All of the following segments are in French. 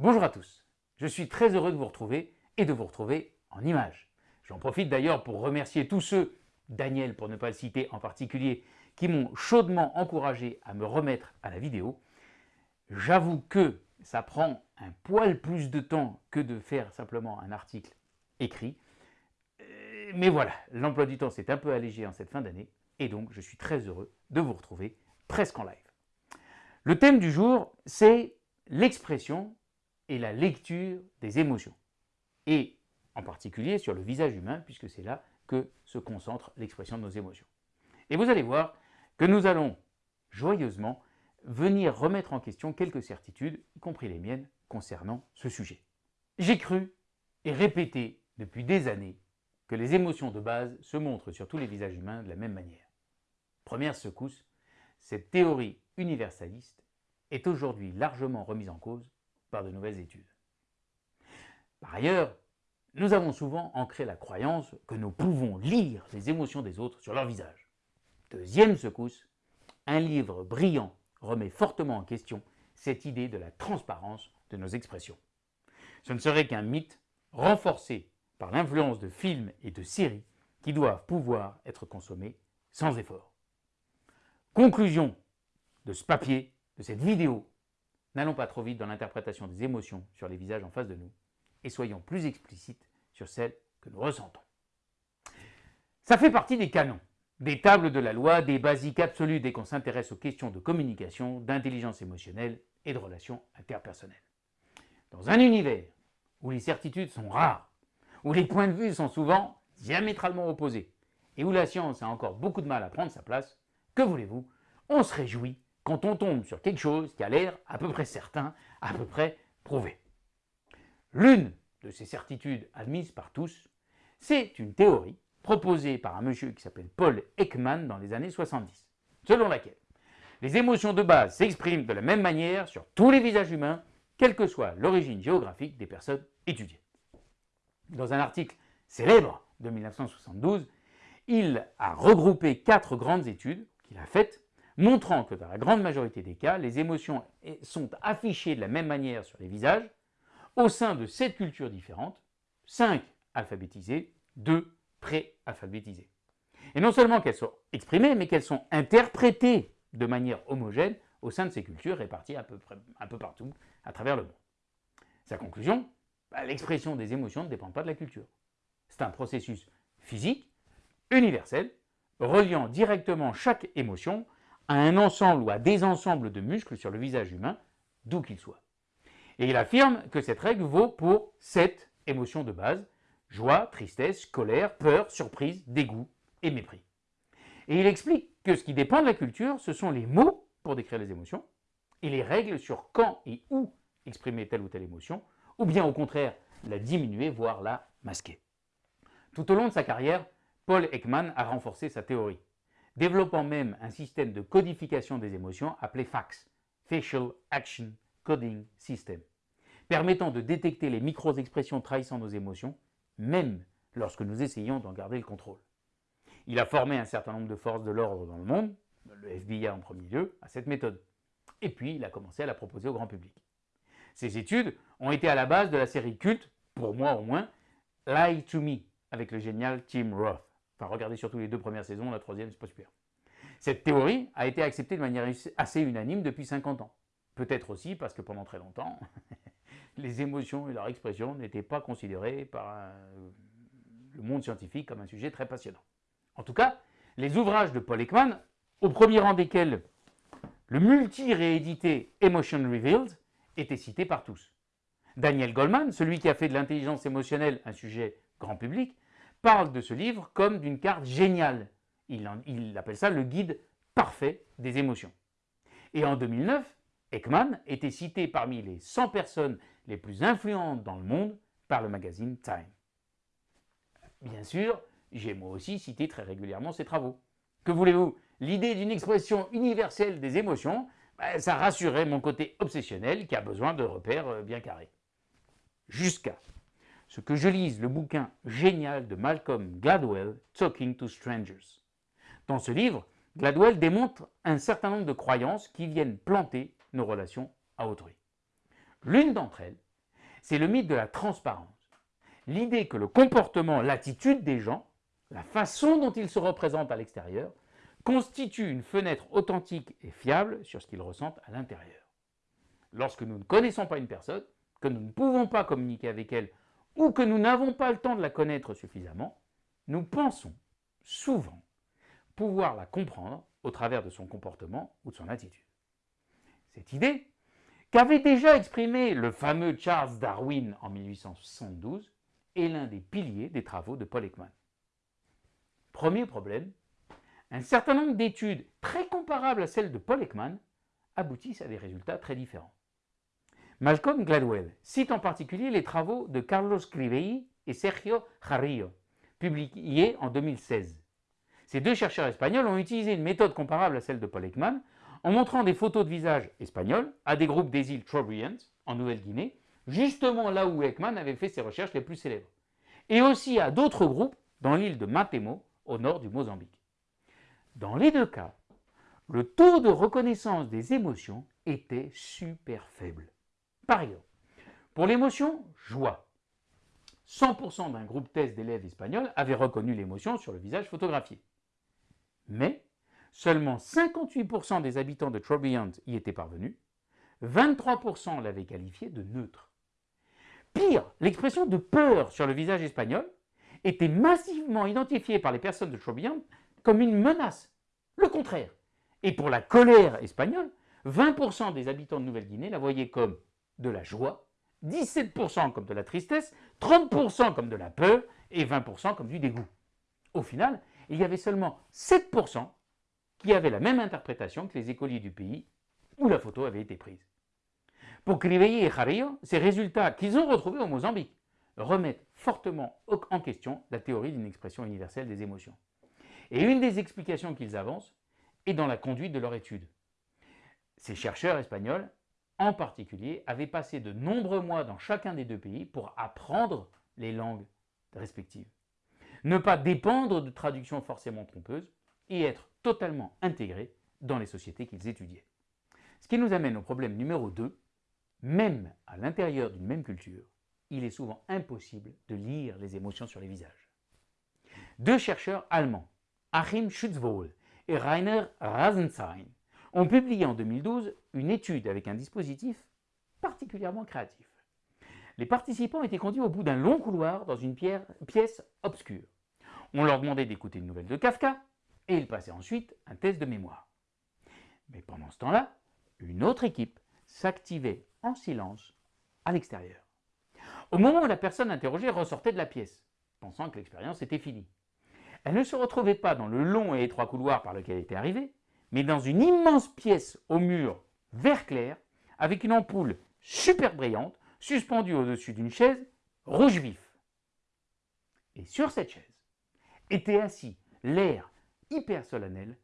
Bonjour à tous, je suis très heureux de vous retrouver et de vous retrouver en images. J'en profite d'ailleurs pour remercier tous ceux, Daniel pour ne pas le citer en particulier, qui m'ont chaudement encouragé à me remettre à la vidéo. J'avoue que ça prend un poil plus de temps que de faire simplement un article écrit. Euh, mais voilà, l'emploi du temps s'est un peu allégé en cette fin d'année et donc je suis très heureux de vous retrouver presque en live. Le thème du jour, c'est l'expression et la lecture des émotions. Et en particulier sur le visage humain, puisque c'est là que se concentre l'expression de nos émotions. Et vous allez voir que nous allons joyeusement venir remettre en question quelques certitudes, y compris les miennes, concernant ce sujet. J'ai cru et répété depuis des années que les émotions de base se montrent sur tous les visages humains de la même manière. Première secousse, cette théorie universaliste est aujourd'hui largement remise en cause par de nouvelles études. Par ailleurs, nous avons souvent ancré la croyance que nous pouvons lire les émotions des autres sur leur visage. Deuxième secousse, un livre brillant remet fortement en question cette idée de la transparence de nos expressions. Ce ne serait qu'un mythe renforcé par l'influence de films et de séries qui doivent pouvoir être consommés sans effort. Conclusion de ce papier, de cette vidéo, n'allons pas trop vite dans l'interprétation des émotions sur les visages en face de nous et soyons plus explicites sur celles que nous ressentons. Ça fait partie des canons, des tables de la loi, des basiques absolus dès qu'on s'intéresse aux questions de communication, d'intelligence émotionnelle et de relations interpersonnelles. Dans un univers où les certitudes sont rares, où les points de vue sont souvent diamétralement opposés, et où la science a encore beaucoup de mal à prendre sa place, que voulez-vous? On se réjouit quand on tombe sur quelque chose qui a l'air à peu près certain, à peu près prouvé. L'une de ces certitudes admises par tous, c'est une théorie proposée par un monsieur qui s'appelle Paul Ekman dans les années 70, selon laquelle les émotions de base s'expriment de la même manière sur tous les visages humains, quelle que soit l'origine géographique des personnes étudiées. Dans un article célèbre de 1972, il a regroupé quatre grandes études qu'il a faites, montrant que dans la grande majorité des cas, les émotions sont affichées de la même manière sur les visages, au sein de sept cultures différentes, cinq alphabétisées, deux pré-alphabétisées. Et non seulement qu'elles sont exprimées, mais qu'elles sont interprétées de manière homogène au sein de ces cultures réparties un peu, un peu partout à travers le monde. Sa conclusion bah, L'expression des émotions ne dépend pas de la culture. C'est un processus physique, universel, reliant directement chaque émotion à un ensemble ou à des ensembles de muscles sur le visage humain, d'où qu'il soit. Et il affirme que cette règle vaut pour sept émotions de base, joie, tristesse, colère, peur, surprise, dégoût et mépris. Et il explique que ce qui dépend de la culture, ce sont les mots pour décrire les émotions, et les règles sur quand et où exprimer telle ou telle émotion, ou bien au contraire la diminuer, voire la masquer. Tout au long de sa carrière, Paul Ekman a renforcé sa théorie, développant même un système de codification des émotions appelé FACS, Facial Action Coding System, permettant de détecter les micro-expressions trahissant nos émotions, même lorsque nous essayons d'en garder le contrôle. Il a formé un certain nombre de forces de l'ordre dans le monde, le FBI en premier lieu, à cette méthode. Et puis, il a commencé à la proposer au grand public. Ces études ont été à la base de la série culte, pour moi au moins, Lie to Me, avec le génial Tim Roth. Enfin, regardez surtout les deux premières saisons, la troisième, c'est pas super. Cette théorie a été acceptée de manière assez unanime depuis 50 ans. Peut-être aussi parce que pendant très longtemps, les émotions et leur expression n'étaient pas considérées par euh, le monde scientifique comme un sujet très passionnant. En tout cas, les ouvrages de Paul Ekman, au premier rang desquels le multi-réédité Emotion Revealed, étaient cités par tous. Daniel Goleman, celui qui a fait de l'intelligence émotionnelle un sujet grand public, parle de ce livre comme d'une carte géniale. Il, appelle ça le guide parfait des émotions. Et en 2009, Ekman était cité parmi les 100 personnes les plus influentes dans le monde par le magazine Time. Bien sûr, j'ai moi aussi cité très régulièrement ses travaux. Que voulez-vous? L'idée d'une expression universelle des émotions, ben, ça rassurait mon côté obsessionnel qui a besoin de repères euh, bien carrés. Jusqu'à ce que je lise le bouquin génial de Malcolm Gladwell, Talking to Strangers. Dans ce livre, Gladwell démontre un certain nombre de croyances qui viennent planter nos relations à autrui. L'une d'entre elles c'est le mythe de la transparence. L'idée que le comportement, l'attitude des gens, la façon dont ils se représentent à l'extérieur, constitue une fenêtre authentique et fiable sur ce qu'ils ressentent à l'intérieur. Lorsque nous ne connaissons pas une personne, que nous ne pouvons pas communiquer avec elle ou que nous n'avons pas le temps de la connaître suffisamment, nous pensons souvent pouvoir la comprendre au travers de son comportement ou de son attitude. Cette idée, qu'avait déjà exprimée le fameux Charles Darwin en 1872, est l'un des piliers des travaux de Paul Ekman. Premier problème, un certain nombre d'études très comparables à celles de Paul Ekman aboutissent à des résultats très différents. Malcolm Gladwell cite en particulier les travaux de Carlos Crivei et Sergio Jarrillo, publiés en 2016. Ces deux chercheurs espagnols ont utilisé une méthode comparable à celle de Paul Ekman en montrant des photos de visage espagnols à des groupes des îles Trobriand, en Nouvelle-Guinée, justement là où Ekman avait fait ses recherches les plus célèbres, et aussi à d'autres groupes dans l'île de Matemo, au nord du Mozambique. Dans les deux cas, le taux de reconnaissance des émotions était super faible. Par exemple, pour l'émotion joie, 100% d'un groupe test d'élèves espagnols avait reconnu l'émotion sur le visage photographié. Mais seulement 58% des habitants de Trobriand y étaient parvenus, 23% l'avaient qualifié de neutre. Pire, l'expression de peur sur le visage espagnol était massivement identifiée par les personnes de Trobriand comme une menace, le contraire. Et pour la colère espagnole, 20% des habitants de Nouvelle-Guinée la voyaient comme de la joie, 17% comme de la tristesse, 30% comme de la peur et 20% comme du dégoût. Au final, il y avait seulement 7% qui avaient la même interprétation que les écoliers du pays où la photo avait été prise. Pour Crivey et Jarillo, ces résultats qu'ils ont retrouvés au Mozambique remettent fortement en question la théorie d'une expression universelle des émotions. Et une des explications qu'ils avancent est dans la conduite de leur étude. Ces chercheurs espagnols en particulier, avait passé de nombreux mois dans chacun des deux pays pour apprendre les langues respectives. Ne pas dépendre de traductions forcément trompeuses et être totalement intégré dans les sociétés qu'ils étudiaient. Ce qui nous amène au problème numéro 2, même à l'intérieur d'une même culture, il est souvent impossible de lire les émotions sur les visages. Deux chercheurs allemands, Achim Schutzwohl et Rainer Rasenstein, ont publié en 2012 une étude avec un dispositif particulièrement créatif. Les participants étaient conduits au bout d'un long couloir dans une pièce obscure. On leur demandait d'écouter une nouvelle de Kafka et ils passaient ensuite un test de mémoire. Mais pendant ce temps-là, une autre équipe s'activait en silence à l'extérieur. Au moment où la personne interrogée ressortait de la pièce, pensant que l'expérience était finie. Elle ne se retrouvait pas dans le long et étroit couloir par lequel elle était arrivée, mais dans une immense pièce au mur vert clair, avec une ampoule super brillante, suspendue au-dessus d'une chaise rouge vif. Et sur cette chaise était assis l'air hyper solennel,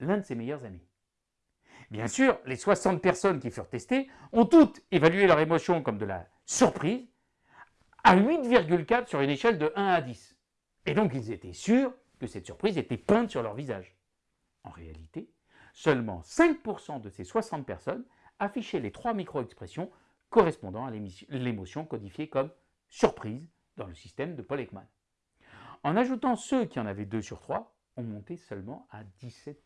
l'un de ses meilleurs amis. Bien sûr, les 60 personnes qui furent testées ont toutes évalué leur émotion comme de la surprise à 8,4 sur une échelle de 1 à 10. Et donc ils étaient sûrs que cette surprise était peinte sur leur visage. En réalité, seulement 5% de ces 60 personnes affichaient les trois micro-expressions correspondant à l'émotion codifiée comme surprise dans le système de Paul Ekman. En ajoutant ceux qui en avaient 2 sur 3, on montait seulement à 17%.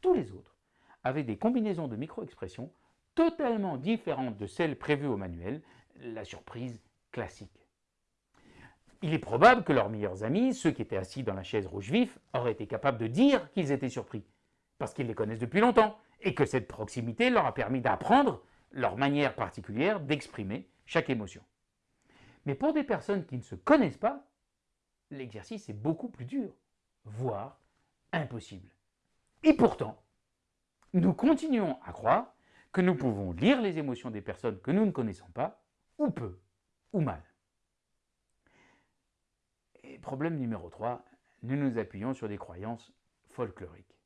Tous les autres avaient des combinaisons de micro-expressions totalement différentes de celles prévues au manuel, la surprise classique. Il est probable que leurs meilleurs amis, ceux qui étaient assis dans la chaise rouge vif, auraient été capables de dire qu'ils étaient surpris, parce qu'ils les connaissent depuis longtemps, et que cette proximité leur a permis d'apprendre leur manière particulière d'exprimer chaque émotion. Mais pour des personnes qui ne se connaissent pas, l'exercice est beaucoup plus dur, voire impossible. Et pourtant, nous continuons à croire que nous pouvons lire les émotions des personnes que nous ne connaissons pas, ou peu, ou mal. Et problème numéro 3, nous nous appuyons sur des croyances folkloriques.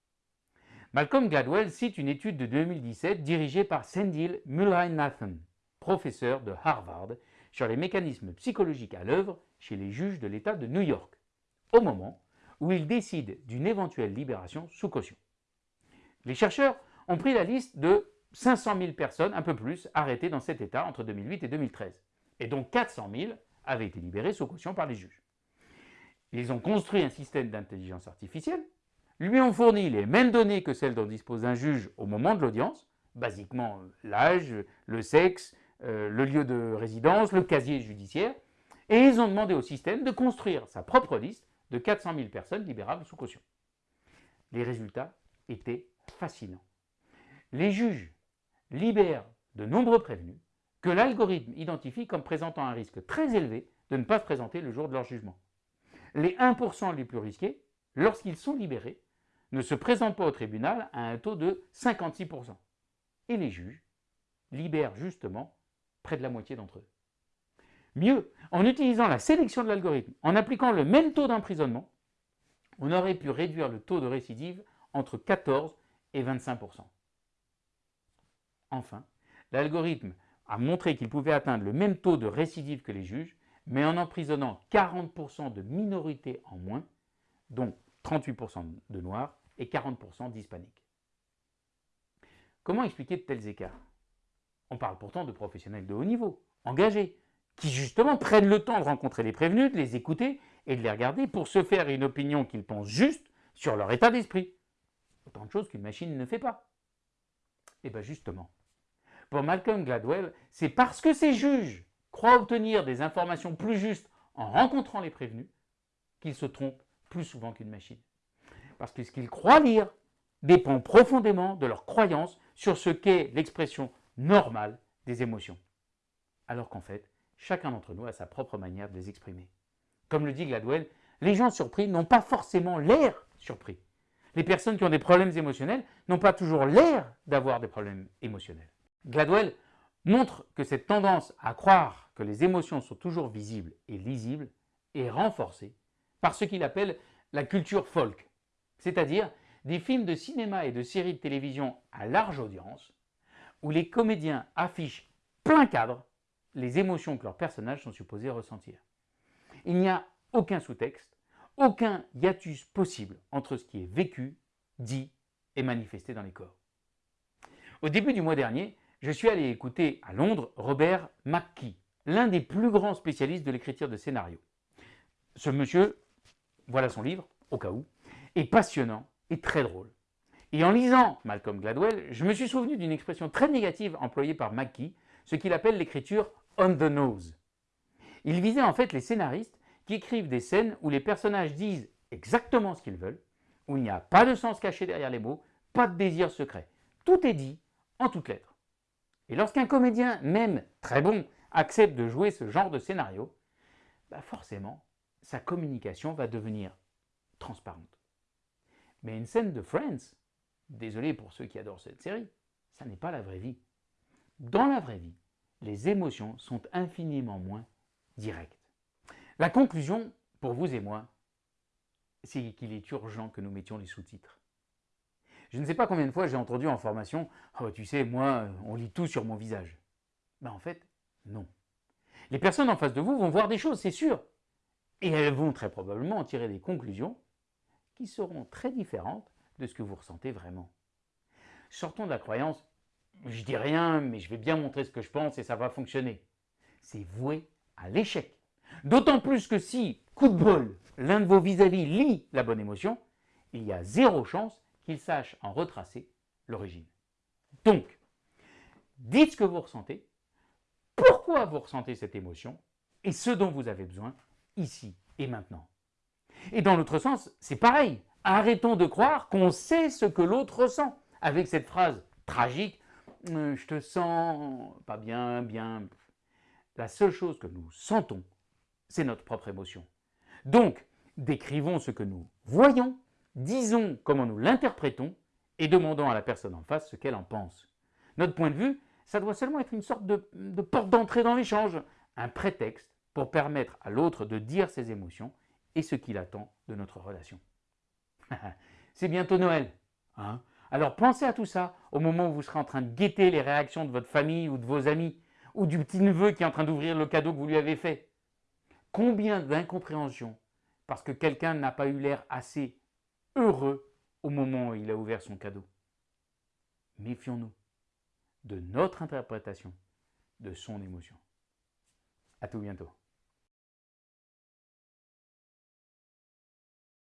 Malcolm Gladwell cite une étude de 2017 dirigée par Sendil Mulrainathan, professeur de Harvard, sur les mécanismes psychologiques à l'œuvre chez les juges de l'État de New York, au moment où ils décident d'une éventuelle libération sous caution. Les chercheurs ont pris la liste de 500 000 personnes, un peu plus, arrêtées dans cet État entre 2008 et 2013. Et donc 400 000 avaient été libérés sous caution par les juges. Ils ont construit un système d'intelligence artificielle, lui ont fourni les mêmes données que celles dont dispose un juge au moment de l'audience, basiquement l'âge, le sexe, euh, le lieu de résidence, le casier judiciaire, et ils ont demandé au système de construire sa propre liste de 400 000 personnes libérables sous caution. Les résultats étaient fascinants. Les juges libèrent de nombreux prévenus que l'algorithme identifie comme présentant un risque très élevé de ne pas se présenter le jour de leur jugement. Les 1% les plus risqués, lorsqu'ils sont libérés, ne se présentent pas au tribunal à un taux de 56%. Et les juges libèrent justement près de la moitié d'entre eux. Mieux, en utilisant la sélection de l'algorithme, en appliquant le même taux d'emprisonnement, on aurait pu réduire le taux de récidive entre 14 et 25% Enfin, l'algorithme a montré qu'il pouvait atteindre le même taux de récidive que les juges, mais en emprisonnant 40% de minorités en moins, dont 38% de noirs et 40% d'hispaniques. Comment expliquer de tels écarts? On parle pourtant de professionnels de haut niveau, engagés, qui justement prennent le temps de rencontrer les prévenus, de les écouter et de les regarder pour se faire une opinion qu'ils pensent juste sur leur état d'esprit. Autant de choses qu'une machine ne fait pas. Et eh bien justement, pour Malcolm Gladwell, c'est parce que ces juges croient obtenir des informations plus justes en rencontrant les prévenus qu'ils se trompent plus souvent qu'une machine. Parce que ce qu'ils croient lire dépend profondément de leur croyance sur ce qu'est l'expression normale des émotions. Alors qu'en fait, chacun d'entre nous a sa propre manière de les exprimer. Comme le dit Gladwell, les gens surpris n'ont pas forcément l'air surpris. Les personnes qui ont des problèmes émotionnels n'ont pas toujours l'air d'avoir des problèmes émotionnels. Gladwell montre que cette tendance à croire que les émotions sont toujours visibles et lisibles est renforcée par ce qu'il appelle la culture folk, c'est-à-dire des films de cinéma et de séries de télévision à large audience où les comédiens affichent plein cadre les émotions que leurs personnages sont supposés ressentir. Il n'y a aucun sous-texte, aucun hiatus possible entre ce qui est vécu, dit et manifesté dans les corps. Au début du mois dernier, je suis allé écouter à Londres Robert McKee, l'un des plus grands spécialistes de l'écriture de scénarios. Ce monsieur, voilà son livre, au cas où, est passionnant et très drôle. Et en lisant Malcolm Gladwell, je me suis souvenu d'une expression très négative employée par McKee, ce qu'il appelle l'écriture on the nose. Il visait en fait les scénaristes qui écrivent des scènes où les personnages disent exactement ce qu'ils veulent, où il n'y a pas de sens caché derrière les mots, pas de désir secret. Tout est dit en toutes lettres. Et lorsqu'un comédien, même très bon, accepte de jouer ce genre de scénario, bah forcément, sa communication va devenir transparente. Mais une scène de Friends, désolé pour ceux qui adorent cette série, ça n'est pas la vraie vie. Dans la vraie vie, les émotions sont infiniment moins directes. La conclusion, pour vous et moi, c'est qu'il est urgent que nous mettions les sous-titres. Je ne sais pas combien de fois j'ai entendu en formation oh, tu sais, moi, on lit tout sur mon visage. Ben, en fait, non. Les personnes en face de vous vont voir des choses, c'est sûr. Et elles vont très probablement en tirer des conclusions qui seront très différentes de ce que vous ressentez vraiment. Sortons de la croyance je dis rien, mais je vais bien montrer ce que je pense et ça va fonctionner. C'est voué à l'échec. D'autant plus que si, coup de bol, l'un de vos vis-à-vis lit la bonne émotion, il y a zéro chance qu'il sache en retracer l'origine. Donc, dites ce que vous ressentez, pourquoi vous ressentez cette émotion et ce dont vous avez besoin ici et maintenant. Et dans l'autre sens, c'est pareil. Arrêtons de croire qu'on sait ce que l'autre ressent avec cette phrase tragique euh, je te sens pas bien, bien. La seule chose que nous sentons, c'est notre propre émotion. Donc, décrivons ce que nous voyons, disons comment nous l'interprétons et demandons à la personne en face ce qu'elle en pense. Notre point de vue, ça doit seulement être une sorte de, de porte d'entrée dans l'échange, un prétexte pour permettre à l'autre de dire ses émotions et ce qu'il attend de notre relation. c'est bientôt Noël. Hein alors pensez à tout ça au moment où vous serez en train de guetter les réactions de votre famille ou de vos amis, ou du petit-neveu qui est en train d'ouvrir le cadeau que vous lui avez fait. Combien d'incompréhension parce que quelqu'un n'a pas eu l'air assez heureux au moment où il a ouvert son cadeau. Méfions-nous de notre interprétation de son émotion. À tout bientôt.